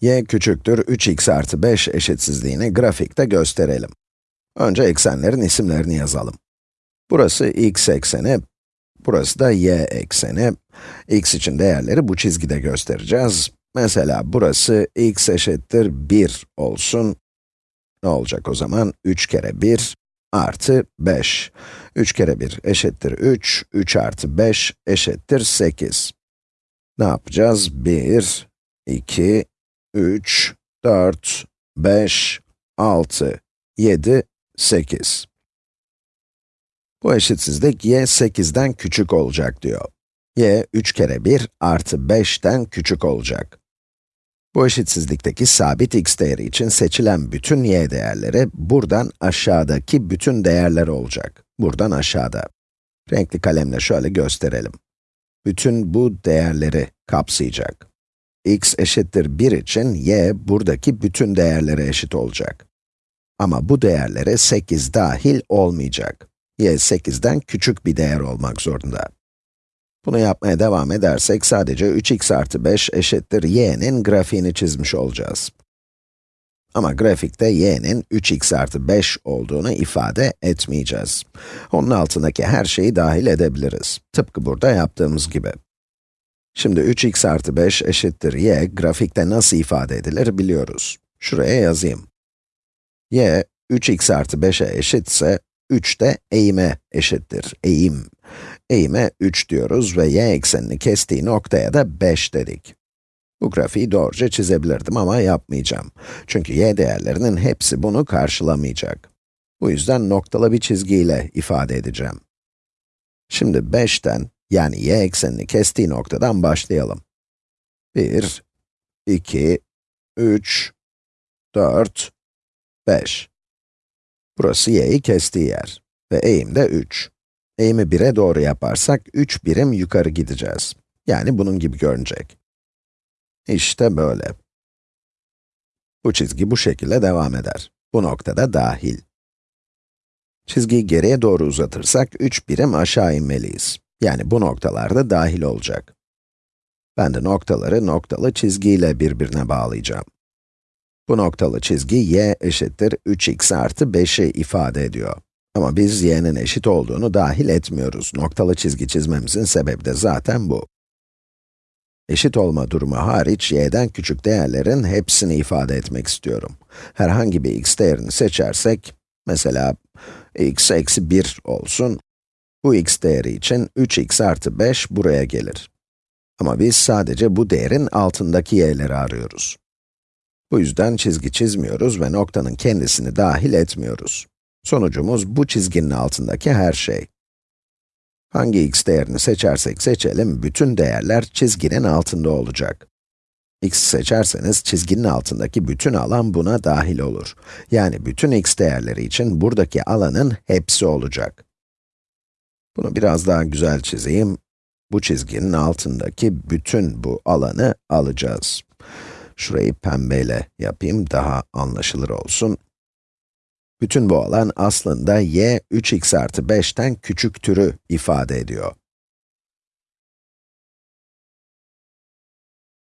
y küçüktür 3x artı 5 eşitsizliğini grafikte gösterelim. Önce eksenlerin isimlerini yazalım. Burası x ekseni, burası da y ekseni. x için değerleri bu çizgide göstereceğiz. Mesela burası x eşittir 1 olsun. Ne olacak o zaman? 3 kere 1 artı 5. 3 kere 1 eşittir 3, 3 artı 5 eşittir 8. Ne yapacağız? 1, 2, 3, 4, 5, 6, 7, 8. Bu eşitsizlik y 8'den küçük olacak diyor. y 3 kere 1 artı 5'ten küçük olacak. Bu eşitsizlikteki sabit x değeri için seçilen bütün y değerleri buradan aşağıdaki bütün değerler olacak. Buradan aşağıda. Renkli kalemle şöyle gösterelim. Bütün bu değerleri kapsayacak. X eşittir 1 için y buradaki bütün değerlere eşit olacak. Ama bu değerlere 8 dahil olmayacak. y 8'den küçük bir değer olmak zorunda. Bunu yapmaya devam edersek sadece 3x artı 5 eşittir y'nin grafiğini çizmiş olacağız. Ama grafikte y'nin 3x artı 5 olduğunu ifade etmeyeceğiz. Onun altındaki her şeyi dahil edebiliriz. Tıpkı burada yaptığımız gibi. Şimdi 3x artı 5 eşittir y, grafikte nasıl ifade edilir biliyoruz. Şuraya yazayım. y, 3x artı 5'e eşitse, 3 de eğime eşittir, eğim. Eğime 3 diyoruz ve y eksenini kestiği noktaya da 5 dedik. Bu grafiği doğruca çizebilirdim ama yapmayacağım. Çünkü y değerlerinin hepsi bunu karşılamayacak. Bu yüzden noktalı bir çizgiyle ifade edeceğim. Şimdi 5'ten, yani y eksenini kestiği noktadan başlayalım. 1, 2, 3, 4, 5. Burası y'yi kestiği yer ve eğim de 3. Eğimi 1'e doğru yaparsak 3 birim yukarı gideceğiz. Yani bunun gibi görünecek. İşte böyle. Bu çizgi bu şekilde devam eder. Bu noktada dahil. Çizgiyi geriye doğru uzatırsak 3 birim aşağı inmeliyiz. Yani bu noktalarda dahil olacak. Ben de noktaları noktalı çizgiyle birbirine bağlayacağım. Bu noktalı çizgi y eşittir 3x artı 5'i ifade ediyor. Ama biz y'nin eşit olduğunu dahil etmiyoruz. Noktalı çizgi çizmemizin sebebi de zaten bu. Eşit olma durumu hariç, y'den küçük değerlerin hepsini ifade etmek istiyorum. Herhangi bir x değerini seçersek, mesela x eksi 1 olsun, bu x değeri için 3x artı 5 buraya gelir. Ama biz sadece bu değerin altındaki y'leri arıyoruz. Bu yüzden çizgi çizmiyoruz ve noktanın kendisini dahil etmiyoruz. Sonucumuz bu çizginin altındaki her şey. Hangi x değerini seçersek seçelim, bütün değerler çizginin altında olacak. x seçerseniz çizginin altındaki bütün alan buna dahil olur. Yani bütün x değerleri için buradaki alanın hepsi olacak. Bunu biraz daha güzel çizeyim. Bu çizginin altındaki bütün bu alanı alacağız. Şurayı pembeyle yapayım, daha anlaşılır olsun. Bütün bu alan aslında y 3x artı 5'ten küçük türü ifade ediyor.